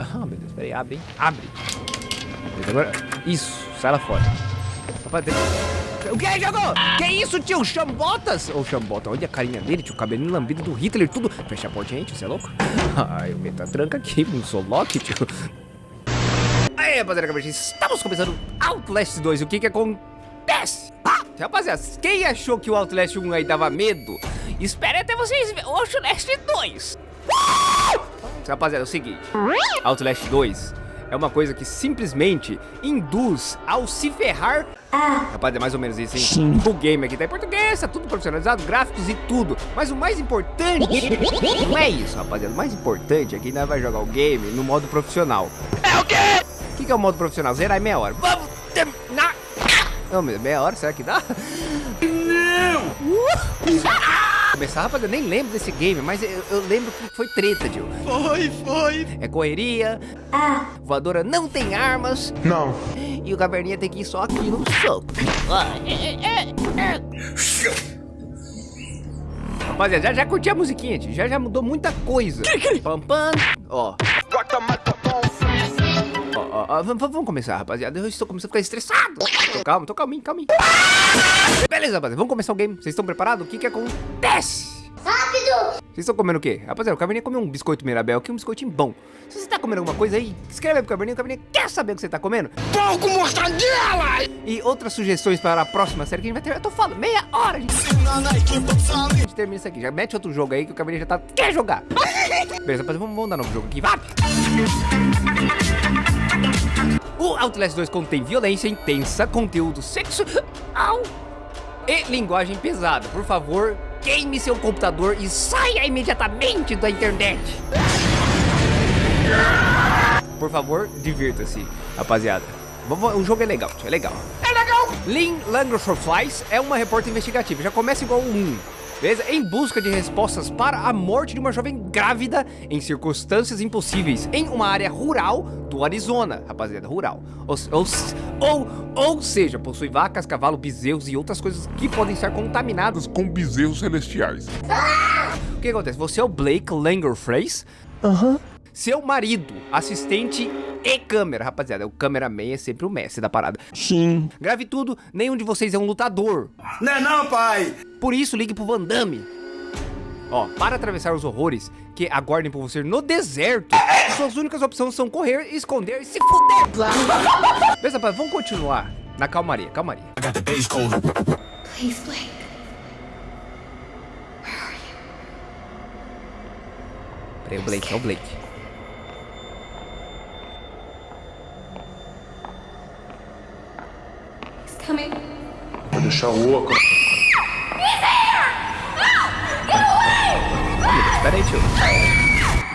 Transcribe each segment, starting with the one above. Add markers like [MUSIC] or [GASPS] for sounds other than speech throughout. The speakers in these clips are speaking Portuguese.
Ah, meu Deus, peraí, abre, hein? Abre. Agora, isso, sai lá fora. Rapaz, tem... O que jogou? Que isso, tio? Chambotas? Ô, Chambota, olha a carinha dele, tio. Cabelinho lambido do Hitler, tudo. Fecha a porta, gente, você é louco? [LAUGHS] Ai, o meta tranca aqui, não sou Loki, tio. Aí, rapaziada, estamos começando Outlast 2. O que que acontece? Ah, rapaziada, quem achou que o Outlast 1 aí dava medo? Espere até vocês verem o Outlast 2. Rapaziada, é o seguinte. Outlast 2 é uma coisa que simplesmente induz ao se ferrar. Ah. Rapaz, é mais ou menos isso, hein? Sim. O game aqui tá em português, tá tudo profissionalizado, gráficos e tudo. Mas o mais importante não é isso, rapaziada. O mais importante é que nós vai jogar o game no modo profissional. É o quê? O que, que é o modo profissional? Zerar em meia hora. Vamos terminar. Não, meia hora, será que dá? Não! Uh! Começar, rapaz, eu nem lembro desse game, mas eu, eu lembro que foi treta, tio. Foi, foi. É correria. Ah. Voadora não tem armas. Não. E o caverninha tem que ir só aqui no soco. Rapaziada, já, já curti a musiquinha, tio. Já, já mudou muita coisa. Pam, pam. Ó. Ó, ó, vamos, começar, rapaziada. Eu estou começando a ficar estressado. Tô calmo, tô calminho, calminho. Beleza, rapaziada. Vamos começar o game. Vocês estão preparados? O que que acontece? Rápido! Vocês estão comendo o quê? Rapaziada, o Cabernet comeu um biscoito Mirabel aqui, um biscoitinho bom. Se você tá comendo alguma coisa aí, escreve aí pro Cabernet. O Cabernet quer saber o que você tá comendo. Pouco mortadela! E outras sugestões para a próxima série que a gente vai ter. Eu tô falando, meia hora, gente. A gente termina isso aqui. Já mete outro jogo aí que o Cabernet já tá... Quer jogar? Beleza, rapaziada, vamos, vamos dar novo jogo aqui. Vai! O Outlast 2 contém violência intensa, conteúdo sexual e linguagem pesada. Por favor, queime seu computador e saia imediatamente da internet. Por favor, divirta-se, rapaziada. O jogo é legal, é legal. É legal! Lynn Langrosflies é uma repórter investigativa. Já começa igual um beleza? Em busca de respostas para a morte de uma jovem grávida em circunstâncias impossíveis em uma área rural do Arizona, rapaziada, rural. Ou, ou, ou, ou seja, possui vacas, cavalos, bezerros e outras coisas que podem estar contaminados com bezerros celestiais. O que acontece? Você é o Blake Langerfrace? Aham. Uhum. Seu marido, assistente e câmera, rapaziada. O cameraman é sempre o mestre da parada. Sim. Grave tudo, nenhum de vocês é um lutador. Não é não, pai! Por isso, ligue pro Van Damme. Ó, para atravessar os horrores que aguardem por você no deserto, suas únicas opções são correr, esconder e se fuder. [LAUGHS] Beleza, rapaz, vamos continuar na calmaria, calmaria. Please, Blake. Peraí, o Blake, é o Blake. Coming. Vou deixar o oco. Espera aí, tio.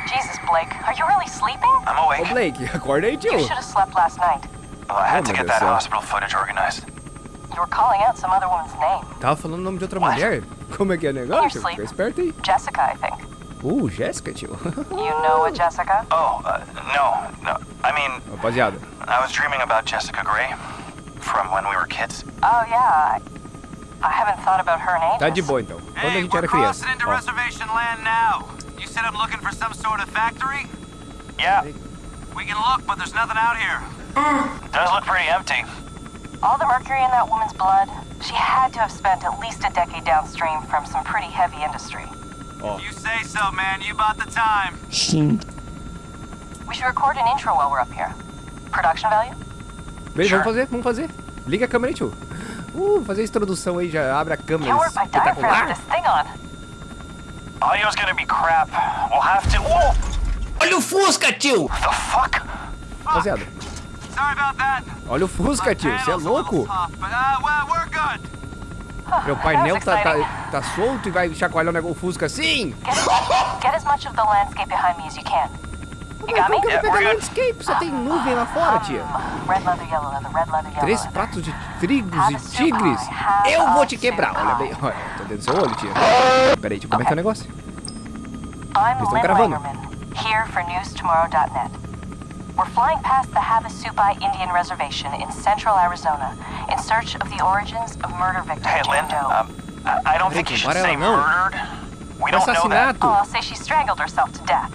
Jesus, Blake, are you really sleeping? I'm awake. Ô, Blake, acorda aí, tio. You should have slept last night. Well, I had oh, to get that céu. hospital footage organized. You were calling out some other woman's name. Tava falando o nome de outra What? mulher? Como é que é o negócio? Fica esperto aí. Jessica, I think. Uh, Jessica, tio. [LAUGHS] you know a Jessica? Oh, uh, no, no. I mean... Rapaziada. I was dreaming about Jessica Gray from when we were kids? Oh, yeah. I haven't thought about her name. Tá de boa, então. Quando a gente era criança. into reservation land now. You said I'm looking for some sort of factory? Yeah. We can look, but there's nothing out here. It does look pretty empty. All the mercury in that woman's blood, she had to have spent at least a decade downstream from some pretty heavy industry. Oh. You say so, man. You bought the time. Sim. We should record an intro while we're up here. Production value? Beleza, sure. vamos fazer, vamos fazer. Liga a câmera aí, tio. Uh, fazer a introdução aí, já abre a câmera espetacular. Audio's gonna be crap. We'll have to... Olha o Fusca, tio! The fuck? Rapaziada. Olha o Fusca, tio. Você é louco? Uh, Meu painel tá, tá, tá solto e vai chacoalhar o negócio Fusca assim? Get, get as much of the landscape behind me as you can. You got me? Yeah, pegar landscape, só tem nuvem lá fora, tia. Três pratos de trigos e tigres. Eu vou te quebrar. Olha bem, olha, tô dentro do seu olho, tia. Peraí, eu como é que é o negócio. Eles estão gravando. Here for newstomorrow.net. We're flying past the Havasupai Indian Reservation in central Arizona in search of the origins of murder victim Hey, Lynn, um, I don't think you should say murdered. We don't know that. Oh, I'll say she strangled herself to death.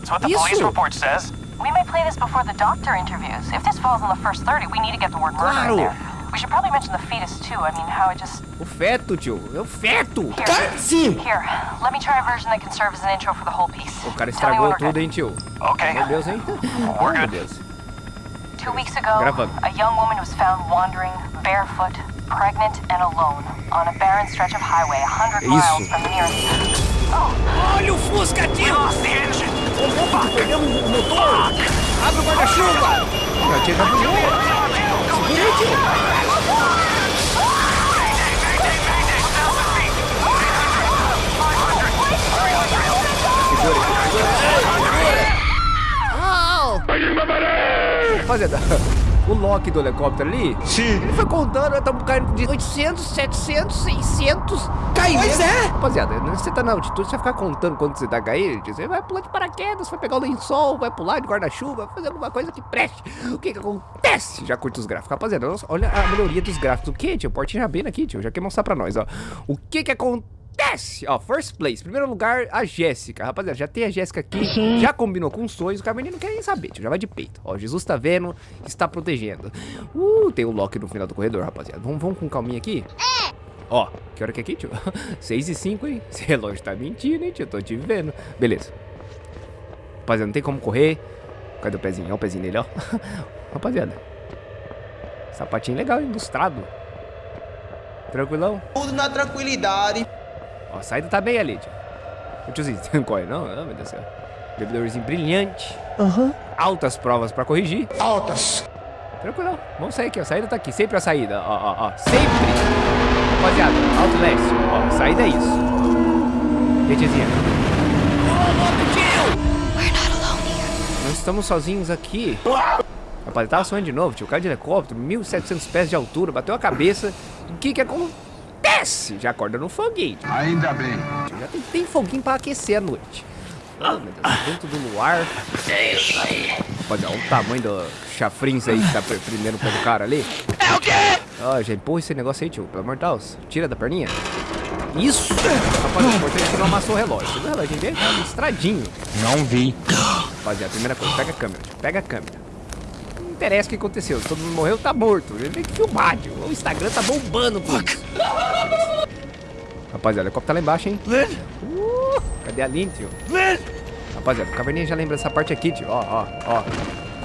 That's what the Isso. police report says. we may play this before the doctor interviews. If this falls in the first 30, we need to get the word murder Claro. in there. We should probably mention the fetus too. I mean, how it just. O feto, tio. É o feto. Here. Sim. Here, let me try a version that can serve as an intro for the whole piece. O cara estragou we're tudo, good. hein, tio. Okay. Meu Deus, hein? Oh, [LAUGHS] meu Deus. Two weeks ago, Gravando. a young woman was found wandering, barefoot, pregnant, and alone on a barren stretch of highway, 100 Isso. miles from the nearest. Oh. Olha o Fusca, tio. Lost the engine. Perdemos o motor. Abre o guarda-chuva. Não, tio, já buzinou. Segura aí, tio. Rapaziada, o Loki do helicóptero ali, Sim. ele foi contando, estamos caindo de 800, 700, 600, caindo. Pois é. Rapaziada, você tá na altitude, você vai ficar contando quando você tá caindo, você vai pular de paraquedas, vai pegar o lençol, vai pular de guarda-chuva, vai fazer alguma coisa que preste. O que que acontece? Já curte os gráficos. Rapaziada, olha a melhoria dos gráficos. O que, tio? Portinha bem aqui, tio, já quer mostrar pra nós, ó. O que que acontece? Ó, first place, primeiro lugar, a Jéssica. Rapaziada, já tem a Jéssica aqui, já combinou com os sonhos, o Carmeninho não quer nem saber, tio, já vai de peito. Ó, Jesus tá vendo, está protegendo. Uh, tem o Loki no final do corredor, rapaziada. Vamos, vamos com calminha aqui? Ó, que hora que é aqui, tio? [LAUGHS] 6 e 5, hein? Esse relógio tá mentindo, hein, tio? Tô te vendo. Beleza. Rapaziada, não tem como correr. Cadê o pezinho? Olha o pezinho dele, ó. [LAUGHS] Rapaziada. Sapatinho legal, hein? ilustrado. Tranquilão. Tudo na tranquilidade. Ó, a saída tá bem ali, tio. O tiozinho, [LAUGHS] você não corre não? Ah, meu Deus do céu. Bebedorzinho brilhante. Aham. Altas provas pra corrigir. Altas. Tranquilão. Vamos sair aqui, ó. A saída tá aqui. Sempre a saída. Ó, ó, ó. Sempre. Rapaziada, Outlast. Ó, saída é isso. E a tiazinha? Ô, louco, tio! Não estamos sozinhos aqui. Rapaz, tava sonhando de novo, tio. Caiu de helicóptero, 1.700 pés de altura, bateu a cabeça. O que que acontece? Já acorda no foguinho. Ainda bem. Já tem, tem foguinho pra aquecer a noite. Oh, meu Deus, dentro do luar. É isso aí. Olha o tamanho do chafrinz aí que tá prendendo pelo cara ali. É o quê? Ó, já empurra esse negócio aí, tio. Pelo amor de Deus. Tira da perninha. Isso! Rapaziada, o importante é que não amassou o relógio. Você viu o relógio dele? Tá listradinho. Não vi. Rapaziada, primeira coisa, pega a câmera, tio. Pega a câmera. Interessa o que aconteceu. Todo mundo morreu, tá morto. Ele tem que filmar, tio. O Instagram tá bombando isso. Rapaziada, o helicóptero tá lá embaixo, hein? Uh, cadê a Aline, tio? Rapaziada, o caverninha já lembra dessa parte aqui, tio. Ó, ó, ó.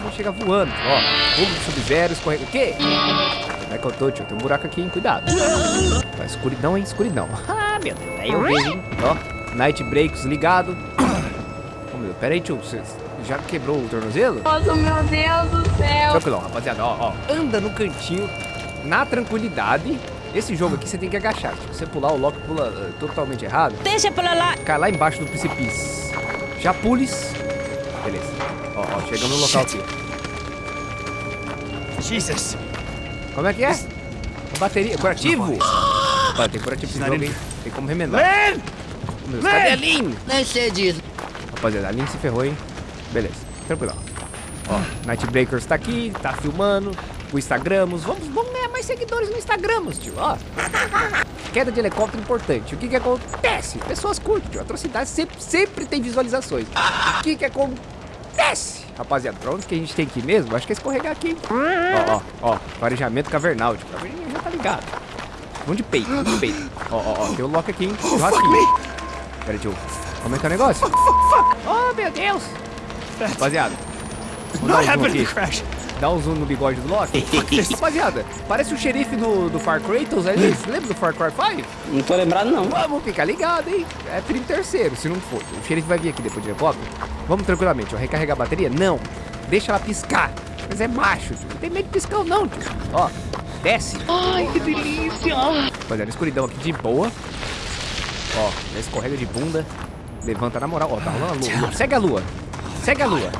Não chega voando, ó. Fogo sub-zero, escorrega. O quê? Como é que eu tô, tio? Tem um buraco aqui, hein? Cuidado. Tá escuridão, hein? Escuridão. [LAUGHS] Ah, meu Deus. Aí eu vejo, hein? Ó, Night Breaks ligado. [COUGHS] Ô, meu, pera aí, tio. Você já quebrou o tornozelo? Nossa, meu Deus do céu. Tranquilão, rapaziada, ó, ó. Anda no cantinho, na tranquilidade. Esse jogo aqui você tem que agachar. Se você pular, o Loki pula eh, totalmente errado. Deixa pra lá. Cai lá embaixo do precipício. Já pules. Beleza. Ó, ó, chegamos no local aqui. Jesus. Como é que é? Bateria. Curativo? Opa, [GASPS] tem curativo esse jogo, hein? Tem como remendar. Ô, meu Deus, Cadê a Lin? Nem sei disso. Rapaziada, a Lin se ferrou, hein? Beleza, tranquilão. Ó, Night Breakers tá aqui, tá filmando. O Instagramos. Vamos, vamos ganhar mais seguidores no Instagramos, tio. Ó. Queda de helicóptero importante. O que que acontece? Pessoas curtem, tio. Atrocidade sempre, sempre tem visualizações. O que que acontece? Rapaziada, pra onde que a gente tem que ir mesmo? Acho que é escorregar aqui? Ó, ó, ó. Farejamento cavernal, tio. Já tá ligado. Vamos de peito, vamos de peito. Ó, ó, ó. Tem o Loki aqui, hein? Churrasquinho. Pera, tio. Como é que é o negócio? Oh, meu Deus! Rapaziada, [LAUGHS] um zoom aqui. crash. Dá um zoom no bigode do Loki. [LAUGHS] Rapaziada, parece o xerife do, do Far Kratos ali. Você lembra do Far Cry 5? Não tô lembrado, não. Vamos ficar ligado, hein? É 33 se não for. O xerife vai vir aqui depois de helicóptero. Vamos tranquilamente, ó. Recarregar a bateria? Não. Deixa ela piscar. Mas é macho, tio. Não tem medo de piscar não, tio. Ó, desce. Ai, que delícia. Rapaziada, escuridão aqui de boa. Ó, escorrega de bunda. Levanta na moral. Ó, tá rolando a lua. Segue a lua. Segue a lua.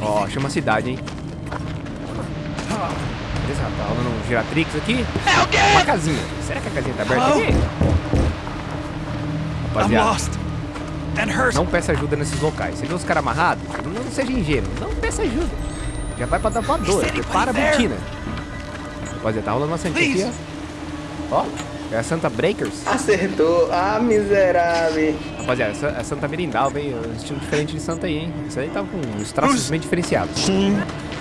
Ó, chama a cidade, hein? Beleza, tá rolando um Giratrix aqui. É o quê? Uma casinha. Será que a casinha tá aberta aqui? Rapaziada, não peça ajuda nesses locais. Você vê os caras amarrados? Não, não seja ingênuo. Não peça ajuda. Já vai pra dar voadora. Prepara a botina. Rapaziada, tá rolando uma santinha aqui, ó. Ó, é a Santa Breakers. Acertou. Ah, miserável. Rapaziada, essa é Santa Merindal, hein? Um estilo diferente de Santa aí, hein? Isso aí tá com os traços bem diferenciados. Sim.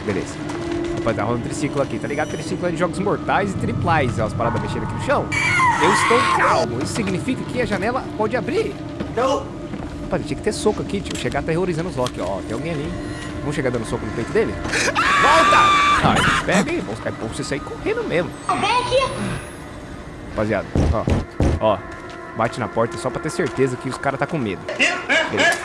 Beleza. Rapaziada, rola um triciclo aqui, tá ligado? Triciclo é de jogos mortais e triplais. Ó, as paradas mexendo aqui no chão. Eu estou calmo. Isso significa que a janela pode abrir. Não. Rapaz, tinha que ter soco aqui, tio. Chegar terrorizando os Loki, ó. Tem alguém ali. Vamos chegar dando soco no peito dele? Volta! Ah, pega aí. Vamos, é bom você sair correndo mesmo. Rapaziada, ó. Ó. Bate na porta só pra ter certeza que os caras tá com medo. Beleza.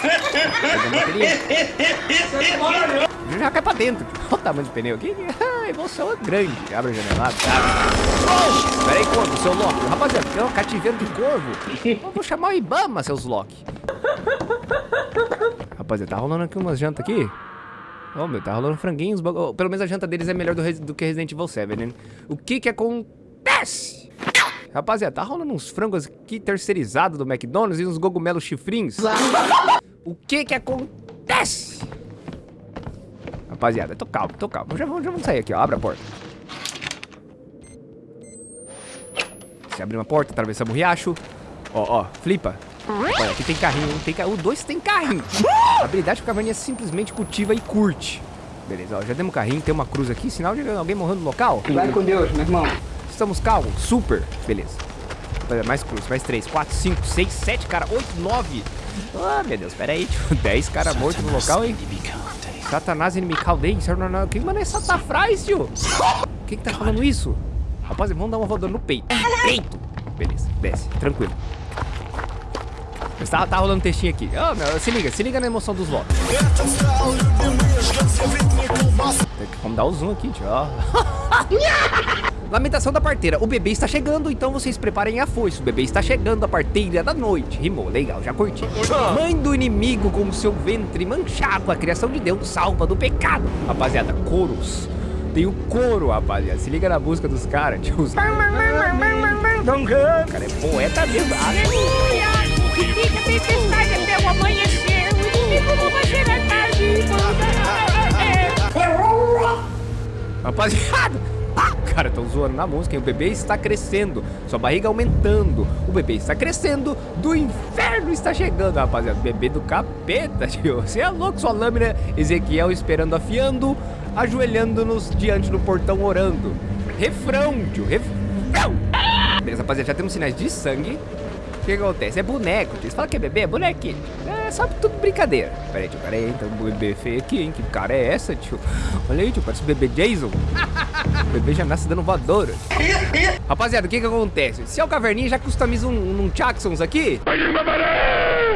Já cai pra dentro. Olha o tamanho do pneu aqui. A emoção é grande. Abre a janelada. Abre. Pera aí, corvo, seu Loki. Rapaziada, tem um cativeiro de corvo. Eu vou chamar o Ibama, seus Loki. Rapaziada, tá rolando aqui umas jantas aqui. Ô, meu, tá rolando franguinhos. Pelo menos a janta deles é melhor do, do que Resident Evil 7, né? O que que acontece? Rapaziada, tá rolando uns frangos aqui terceirizados do McDonald's e uns cogumelos chifrinhos. O que que acontece? Rapaziada, tô calmo, tô calmo. Já vamos, já vamos sair aqui, ó. Abre a porta. Você abre uma porta, atravessamos o riacho. Ó, ó, flipa. Olha, aqui tem carrinho? Tem. O dois tem carrinho. A habilidade que o Caverninha simplesmente cultiva e curte. Beleza, ó, já demos carrinho, tem uma cruz aqui, sinal de alguém morrendo no local. Vai com Deus, meu irmão. Estamos calmos, super, beleza. Mais cruz, mais três, quatro, cinco, seis, sete, cara, oito, nove. Ah, meu Deus, pera aí, tio. [LAUGHS] Dez caras mortos no local, hein? Satanás inimical dele, que mano é satafrás, tio? Quem que tá falando isso? Rapaz, vamos dar uma voadora no peito. Peito! Beleza, desce, tranquilo. Mas tá, tá rolando um textinho aqui. Ó, meu, se liga, se liga na emoção dos votos. Vamos dar o zoom aqui, tio. [LAUGHS] Lamentação da parteira. O bebê está chegando, então vocês preparem a foice. O bebê está chegando a parteira da noite. Rimou, legal, já curti. Mãe do inimigo com seu ventre manchado. A criação de Deus salva do pecado. Rapaziada, coros. Tem o coro, rapaziada. Se liga na música dos caras, tio. Os- Cara, é poeta mesmo. Aleluia. O que fica tempestade até o amanhecer. O inimigo não vai chegar tarde. Rapaziada, ah, cara, estão zoando na música, hein? O bebê está crescendo, sua barriga aumentando. O bebê está crescendo, do inferno está chegando, rapaziada. Bebê do capeta, [LAUGHS] tio. Você é louco, sua lâmina. Ezequiel esperando, afiando, ajoelhando-nos diante do portão, orando. Refrão, tio, refrão. Beleza, rapaziada, já temos sinais de sangue. O que acontece? É boneco, tio. Você fala que é bebê? É bonequinho. É só tudo brincadeira. Pera aí, tio. Pera aí, então o bebê feio aqui, hein? Que cara é essa, tio? Olha aí, tio. Parece o bebê Jason. O bebê já nasce dando voadora. Rapaziada, o que que acontece? Se é o Caverninha, já customiza um, um Jacksons aqui.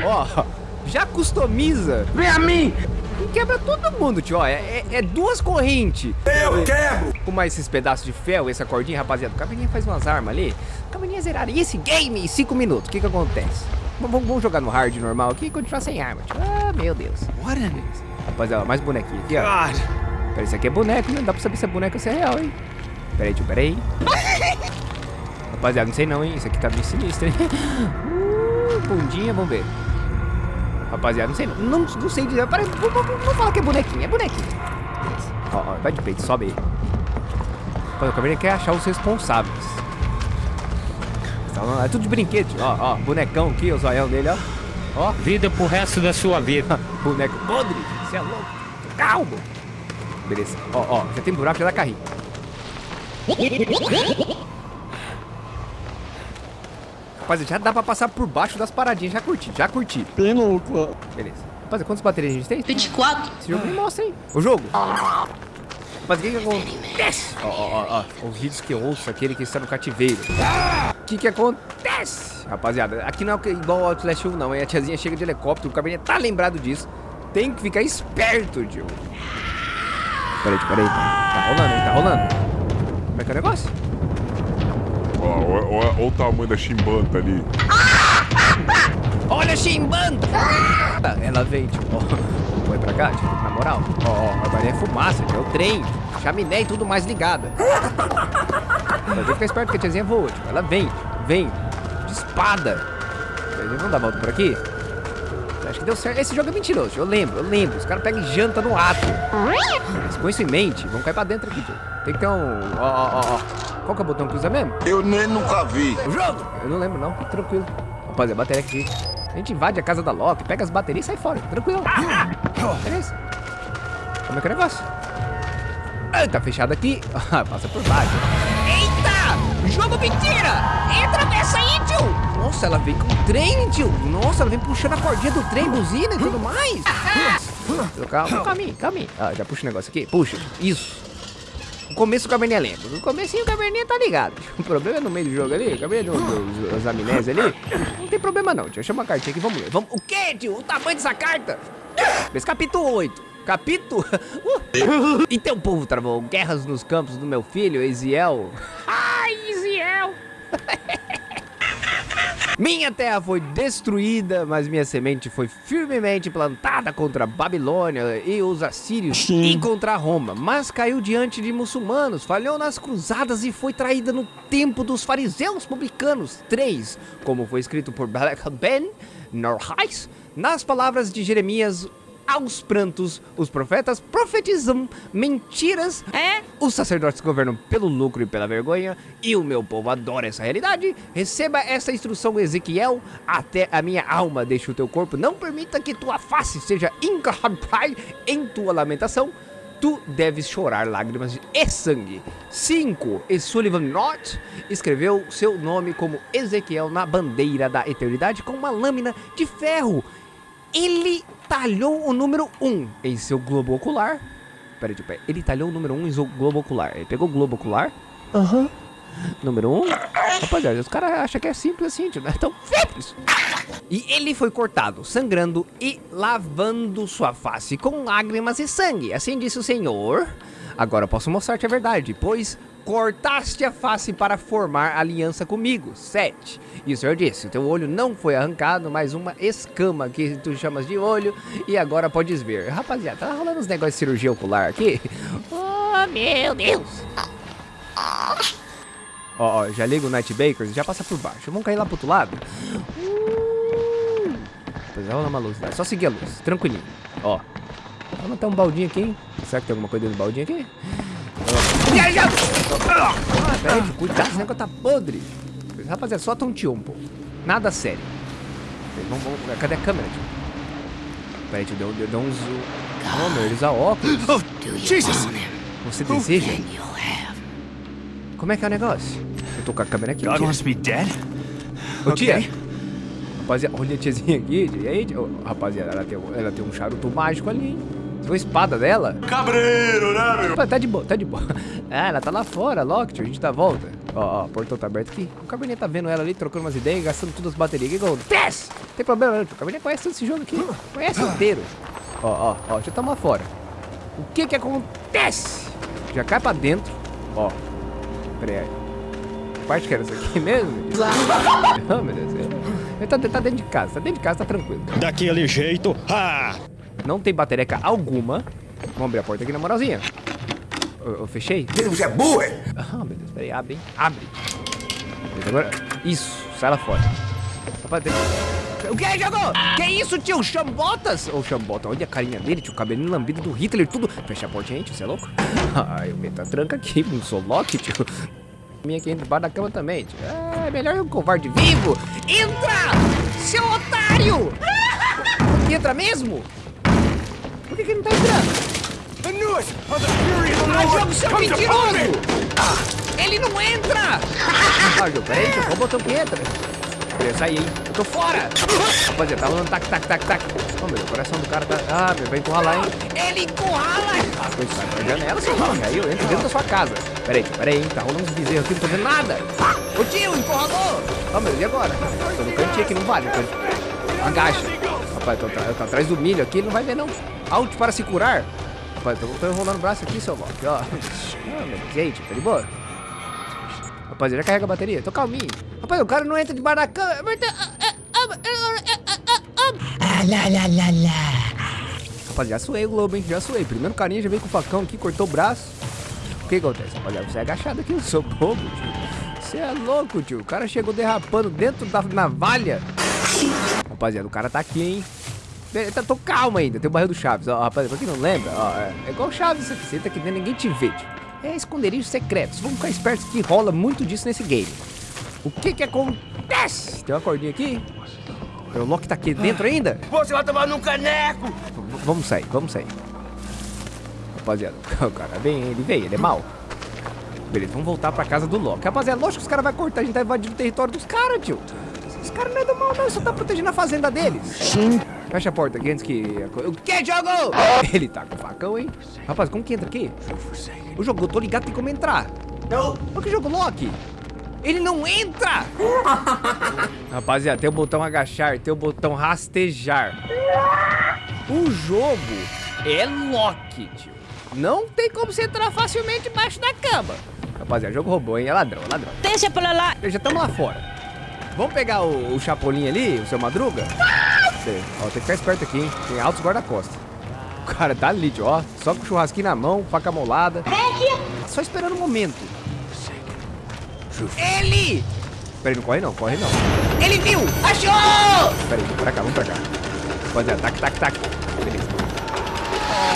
Ó, já customiza. Vem a mim! E quebra todo mundo, tio. Ó, é, é- é duas correntes. Eu quebro! Com mais esses pedaços de ferro, essa cordinha, rapaziada. O Caverninha faz umas armas ali. O Caverninha zeraria esse game em 5 minutos. O que que acontece? Vamos, vamos jogar no hard normal aqui e continuar sem arma, tio. Ah, meu Deus. What in Rapaziada, mais bonequinho aqui, ó. God? Peraí, isso aqui é boneco, não dá pra saber se é boneco ou se é real, hein? Peraí, tio, peraí. [LAUGHS] Rapaziada, não sei não, hein? Isso aqui tá meio sinistro, hein? Uh, bundinha, vamos ver. Rapaziada, não sei não. Não, não sei dizer. Peraí, vamos, falar que é bonequinho, é bonequinho. Ó, ó, vai de peito, sobe aí. Rapaziada, o Caverninha quer achar os responsáveis. Tá, É tudo de brinquedo. Ó, ó, bonecão aqui, o zoião dele, ó. Ó, Vida pro resto da sua vida. [LAUGHS] boneco podre, você é louco. Calma. Beleza. Ó, ó, já tem buraco, já dá carrinho. Rapaziada, já dá pra passar por baixo das paradinhas. Já curti, já curti. Bem louco. Beleza. Rapaziada, quantas baterias a gente tem? 24. Esse jogo me mostra, hein? O jogo. Rapaziada, o que que acontece? Ó, ó, ó, ó. Os vídeos que eu ouço, aquele que está no cativeiro. O que que acontece? Rapaziada, aqui não é igual ao Outlast 1, não. hein? A tiazinha chega de helicóptero, o cabelinho tá lembrado disso. Tem que ficar esperto, tio. Peraí, peraí. Tá rolando, hein? Tá rolando. Como é que é o negócio? Ó o tamanho da chimbanta ali. [LAUGHS] Olha, chimbando! [LAUGHS] Ela vem, tio. Ó, Põe pra cá, tio, na moral. Ó, ó, agora é fumaça, tio. É o trem, chaminé e tudo mais ligada. [LAUGHS] Mas tem que ficar esperto que a tiazinha voa, tio. Ela vem. Vem. De espada. Vamos dar a volta por aqui? Acho que deu certo. Esse jogo é mentiroso. Eu lembro, eu lembro. Os caras pegam e janta no ato. Mas com isso em mente, vamos cair pra dentro aqui, tio. Tem que ter um. Ó, ó, ó, ó. Qual que é o botão que usa mesmo? Eu nem nunca vi. O jogo? Eu não lembro, não. Tranquilo. Rapaziada, bateria aqui. A gente invade a casa da Loki, pega as baterias e sai fora. Tranquilo. Beleza. Como é que é o negócio? Ah, tá fechado aqui. [LAUGHS] Passa por baixo. Jogo mentira! Entra nessa aí, tio! Nossa, ela vem com o trem, tio. Nossa, ela vem puxando a cordinha do trem, buzina e tudo mais. Calma, calma, calma. Ah, já puxa o negócio aqui. Puxa. Isso. O começo o caverninha é lento. No comecinho o caverninha tá ligado. [LAUGHS] O problema é no meio do jogo ali. O caverninha dos, amnésias ali. Não tem problema não, tio. Chama a cartinha aqui, vamos ler. Vamos... O quê, tio? O tamanho dessa carta? Esse capítulo 8. Capítulo... [LAUGHS] Uh. Então, povo travou guerras nos campos do meu filho, Eziel. Ai, Isiel. Minha terra foi destruída, mas minha semente foi firmemente plantada contra a Babilônia e os assírios e contra Roma. Mas caiu diante de muçulmanos, falhou nas cruzadas e foi traída no tempo dos fariseus publicanos. 3. Como foi escrito por Balak Ben Norhais, nas palavras de Jeremias, aos prantos, os profetas profetizam mentiras. É? Os sacerdotes governam pelo lucro e pela vergonha, e o meu povo adora essa realidade. Receba essa instrução, Ezequiel, até a minha alma deixe o teu corpo. Não permita que tua face seja encarpai em tua lamentação. Tu deves chorar lágrimas e sangue. 5. E Sullivan North escreveu seu nome como Ezequiel na bandeira da eternidade com uma lâmina de ferro. Ele talhou o número 1 um em seu globo ocular. Peraí, tipo, ele talhou o número 1 um em seu globo ocular. Ele pegou o globo ocular. Aham. Número 1. Um. Rapaziada, os caras acham que é simples assim, tio. Não é tão simples. E ele foi cortado, sangrando e lavando sua face com lágrimas e sangue. Assim disse o Senhor. Agora posso mostrar-te a verdade, pois cortaste a face para formar aliança comigo. 7. E o Senhor disse, o teu olho não foi arrancado, mas uma escama que tu chamas de olho, e agora podes ver. Rapaziada, tá rolando uns negócios de cirurgia ocular aqui. [LAUGHS] Oh, meu Deus. Ó, ó, já liga o Night Bakers e já passa por baixo. Vamos cair lá pro outro lado. Uh, Pois é, rola uma luz. É só seguir a luz, tranquilinho. Ó. Vamos ter um baldinho aqui, hein? Será que tem alguma coisa dentro do baldinho aqui? Peraí, cuidado, esse negócio tá podre. Rapaziada, só tonteou um pouco. Nada sério. Vamos, vamos, cadê a câmera, tio? Peraí, tio, deu, deu, deu um zoom. Oh, meu, ele usa óculos. Jesus! Você deseja? Como é que é o negócio? Eu tô com a câmera aqui, tia. Ô, tia. Ok. Rapaziada, olha a tiazinha aqui. E aí, tia? Rapaziada, ela tem, um- ela tem um charuto mágico ali, hein? Você viu a espada dela? Cabreiro, né, meu? Pô, Tá de boa, tá de boa. [LAUGHS] Ah, ela tá lá fora, tio. A gente tá à volta. Ó, ó, o portão tá aberto aqui. O Cabernet tá vendo ela ali, trocando umas ideias, gastando todas as baterias. O que acontece? Não tem problema não, tio. O Cabernet conhece todo esse jogo aqui. Conhece inteiro. Ó, ó, ó, deixa eu tomar fora. O que que acontece? Já cai pra dentro. Ó. Pera aí. Que parte que era isso aqui [LAUGHS] mesmo? Oh, meu Deus. Ele tá, tá dentro de casa, tá dentro de casa, tá tranquilo. Daquele jeito, ha! Não tem batereca alguma. Vamos abrir a porta aqui na moralzinha. Eu, eu fechei? Deus é burro! Ah, meu Deus, peraí, abre, hein? Abre. Beleza, Agora, isso, sai lá fora. Tem... O que jogou? Que isso, tio? Chambotas? Ô, Chambota, olha a carinha dele, tio, cabelinho lambido do Hitler, tudo. Fecha a porta, gente, você é louco? [LAUGHS] Ai, eu meto a tranca aqui, não sou Loki, tio. Minha aqui debaixo da cama também, tio. É melhor um covarde vivo. Entra, seu otário! [LAUGHS] Entra mesmo? Por que, que ele não tá entrando? Knew it! Of the fury of the Ah, jogo, seu mentiroso! Ele não entra! Ah, jogo, peraí, tio, qual botão que entra? Eu saí, hein? Eu tô fora! Rapaziada, tá rolando tac, tac, tac, tac. Ô, meu, o coração do cara tá... Ah, meu, vai encurralar, hein? Ele encurrala! Ah, coisa, sai pra janela, seu nome. Aí eu entro dentro da sua casa. Peraí, peraí, hein? Tá rolando uns bezerros aqui, não tô vendo nada. Ô, tio, encurralou! Ô, meu, e agora? Tô no cantinho aqui, não vale. Agacha. Rapaz, eu tô, eu tô atrás do milho aqui, ele não vai ver, não. Alt para se curar. Rapaz, tô, tô enrolando o braço aqui, seu Loki, ó. Ah, e tio, tá de boa? Rapaz, já carrega a bateria. Tô calminho. Rapaz, o cara não entra debaixo da cama. Rapaz, já suei o globo, hein? Já suei. Primeiro carinha já veio com o facão aqui, cortou o braço. O que acontece? Rapaziada, você é agachado aqui, eu sou bobo, tio. Você é louco, tio. O cara chegou derrapando dentro da navalha. Rapaziada, o cara tá aqui, hein? Be- Tá, tô calmo ainda, tem o barril do Chaves. Ó, rapaz, pra quem não lembra, ó, é, é igual o Chaves isso aqui. Você entra aqui dentro, ninguém te vê, tio. É esconderijo secreto. Vamos ficar espertos que rola muito disso nesse game. O que que acontece? Tem uma cordinha aqui? O Loki tá aqui dentro ainda? Você vai tomar num caneco! V- vamos sair, vamos sair. Rapaziada, [LAUGHS] o cara vem, ele veio, ele é mau. Beleza, vamos voltar pra casa do Loki. Rapaziada, lógico que os caras vão cortar, a gente tá invadindo o território dos caras, tio. Os caras não é do mal, não, só tá protegendo a fazenda deles. Sim. Fecha a porta aqui antes que... O que, jogo? Ele tá com facão, hein? Rapaz, como que entra aqui? O jogo, eu tô ligado, tem como entrar. Não! Olha que jogo Loki. Ele não entra! [LAUGHS] Rapaziada, tem o botão agachar, tem o botão rastejar. O jogo é Loki, tio. Não tem como você entrar facilmente embaixo da cama. Rapaziada, jogo roubou, hein? É ladrão, é ladrão. Deixa pra lá. Já estamos lá fora. Vamos pegar o, o Chapolin ali, o seu Madruga? Ó, tem que ficar esperto aqui, hein? Tem altos guarda-costas. O cara tá ali, tio, ó. Só com o churrasquinho na mão, faca molada. Só esperando o momento. Ele! Peraí, não corre não, corre não. Ele viu! Achou! Peraí, vamos pra cá, vamos pra cá. Rapaziada, tac, tac, tac. Beleza.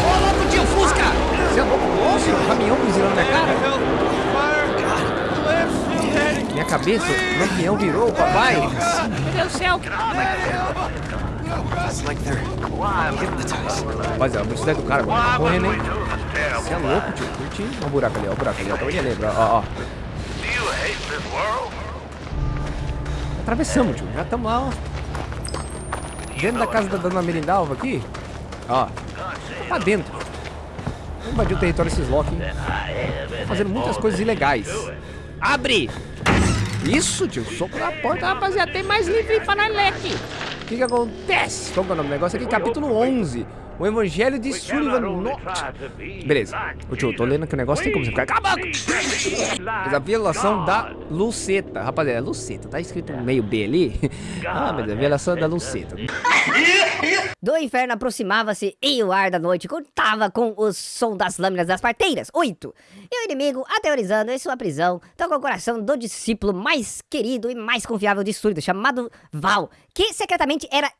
Ô, louco, tio, Fusca! Você é louco? Nossa, o caminhão buzilando na minha cara. Minha cabeça, o lampião virou, papai. Meu Deus do céu. Rapaziada, a velocidade do cara agora tá correndo, hein? Você é louco, tio. Curti. Olha o buraco ali, ó. O buraco ali, ó. Acabei de lembrar, ó, ó. Atravessamos, tio. Já estamos lá, ó. Dentro da casa da dona Merindalva aqui. Ó. Tá pra dentro. Vamos invadir o território desses Loki, hein? Tá fazendo muitas coisas ilegais. Abre! Isso, tio. Soco na porta, rapaziada. Tem mais livro pra nós ler aqui. O que que acontece? Qual que é o nome do negócio aqui? Capítulo 11. O Evangelho de Sullivan Not. Beleza. Ô tio, eu tô lendo aqui o negócio, tem como você ficar... Cala a boca! Mas a violação da Luceta. Rapaziada, Luceta. Tá escrito um meio B ali? [LAUGHS] Ah, mas é a violação da Luceta. Do inferno aproximava-se e o ar da noite contava com o som das lâminas das parteiras. 8. E o inimigo, aterrorizando em sua prisão, tocou o coração do discípulo mais querido e mais confiável de Súrido, chamado Val, que secretamente era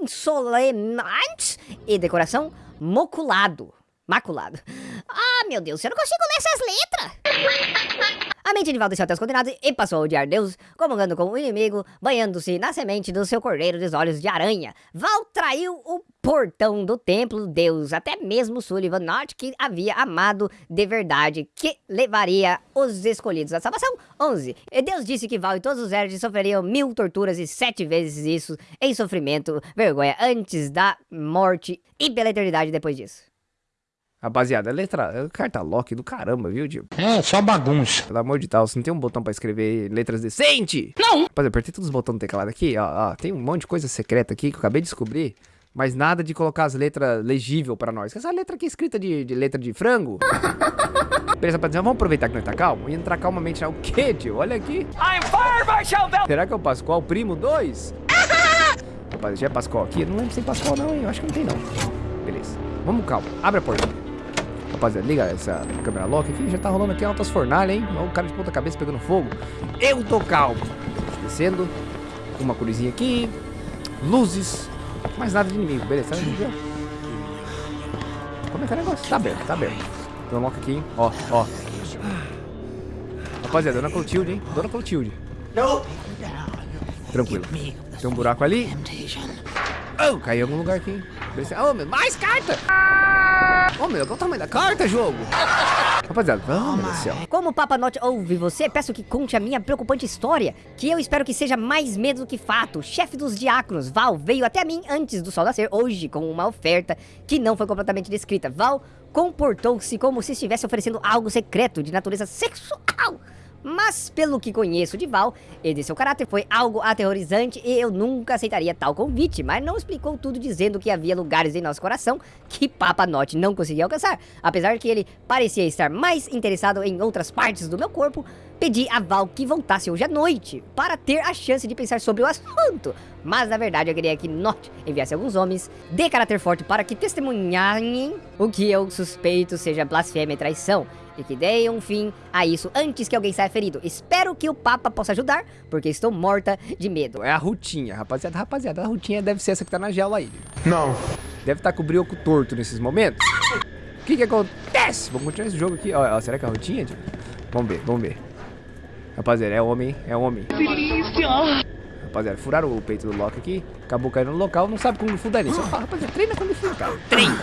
insolente e de coração moculado. Maculado. Ah, meu Deus, eu não consigo ler essas letras! [LAUGHS] A mente de Val desceu até os condenados e passou a odiar Deus, comungando com o inimigo, banhando-se na semente do seu cordeiro dos olhos de aranha. Val traiu o portão do templo Deus, até mesmo Sullivan Norte, que havia amado de verdade, que levaria os escolhidos à salvação. 11. E Deus disse que Val e todos os Erdes sofreriam mil torturas e sete vezes isso em sofrimento, vergonha antes da morte e pela eternidade depois disso. Rapaziada, letra. Carta Loki do caramba, viu, tio? É, só bagunça. Pelo amor de Deus, não tem um botão pra escrever letras decente? Não. Rapaziada, apertei todos os botões do teclado aqui, ó, ó. Tem um monte de coisa secreta aqui que eu acabei de descobrir. Mas nada de colocar as letras legível pra nós. Essa letra aqui é escrita de, de letra de frango. [LAUGHS] Beleza, rapaziada, vamos aproveitar que nós tá calmo e entrar calmamente na... O quê, tio? Olha aqui. I'm fired, Marshall! Será que é o Pascoal Primo 2? Rapaz, já é Pascoal aqui? Eu não lembro se tem Pascoal não, hein? Eu acho que não tem não. Beleza. Vamos calma. Abre a porta. Rapaziada, liga essa câmera lock aqui. Já tá rolando aqui altas fornalhas, hein? Olha o cara de ponta cabeça pegando fogo. Eu tô calmo. Descendo. Uma cruzinha aqui. Luzes. Mais nada de inimigo. Beleza, vendo? Como é que é o negócio? Tá aberto, tá aberto. Tem um lock aqui, hein? Ó, ó. Rapaziada, Dona Clotilde, hein? Dona Clotilde. No! Tranquilo. Tem um buraco ali. Oh, caiu em algum lugar aqui. Beleza. Oh, meu, mais carta! Oh, meu, qual o tamanho da carta, jogo? Rapaziada, vamos, meu do céu. Como o Papa Note ouve você, peço que conte a minha preocupante história, que eu espero que seja mais medo do que fato. O chefe dos diáconos, Val, veio até mim antes do sol nascer, hoje, com uma oferta que não foi completamente descrita. Val comportou-se como se estivesse oferecendo algo secreto de natureza sexual. Mas, pelo que conheço de Val e de seu caráter, foi algo aterrorizante e eu nunca aceitaria tal convite. Mas não explicou tudo dizendo que havia lugares em nosso coração que Papa Note não conseguia alcançar. Apesar que ele parecia estar mais interessado em outras partes do meu corpo, pedi a Val que voltasse hoje à noite para ter a chance de pensar sobre o assunto. Mas na verdade eu queria que Note enviasse alguns homens de caráter forte para que testemunhem o que eu suspeito seja blasfêmia e traição e que deem um fim a isso antes que alguém saia ferido. Espero que o Papa possa ajudar, porque estou morta de medo. É a Rutinha, rapaziada. Rapaziada, a Rutinha deve ser essa que tá na jaula aí. Não. Deve estar tá com o brioco torto nesses momentos. O que que acontece? Vamos continuar esse jogo aqui. Ó, ó, será que é a Rutinha? Vamos ver, vamos ver. Rapaziada, é homem, hein? é homem. Delícia! rapaziada. Furaram o peito do Loki aqui. Acabou caindo no local. Não sabe Kung Fu daí. Só fala, rapaziada, treina Kung Fu, cara. Treina.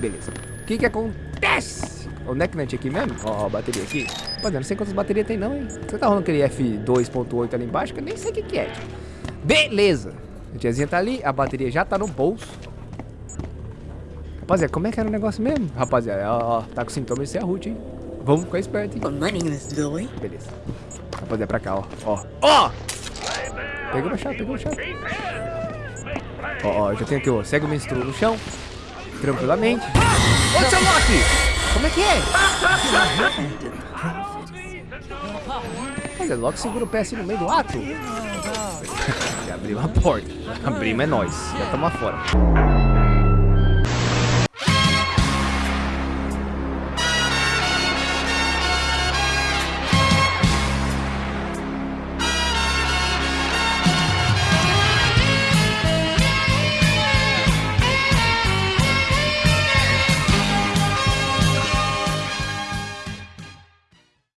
Beleza. O que que acontece? Onde é que não tinha aqui mesmo? Ó, a bateria aqui. Rapaziada, não sei quantas baterias tem não, hein. Você tá rolando aquele F2.8 ali embaixo que eu nem sei o que que é. tio. Beleza. A tiazinha tá ali. A bateria já tá no bolso. Rapaziada, como é que era o negócio mesmo? Rapaziada, ó, ó, tá com sintomas de ser a Ruth, hein? Vamos ficar esperto, hein? Beleza. Rapaziada, pra cá, ó. Ó. Ó! Pegou a chave, pegou a chave. Ó, ó, já tem aqui, ó. Segue o menstruo no chão. Tranquilamente. Ô, seu Loki! Como é que é? Rapaziada, Loki segura o pé assim no meio do ato. [LAUGHS] Já abriu a porta. Abrimos é nós. Já estamos lá fora.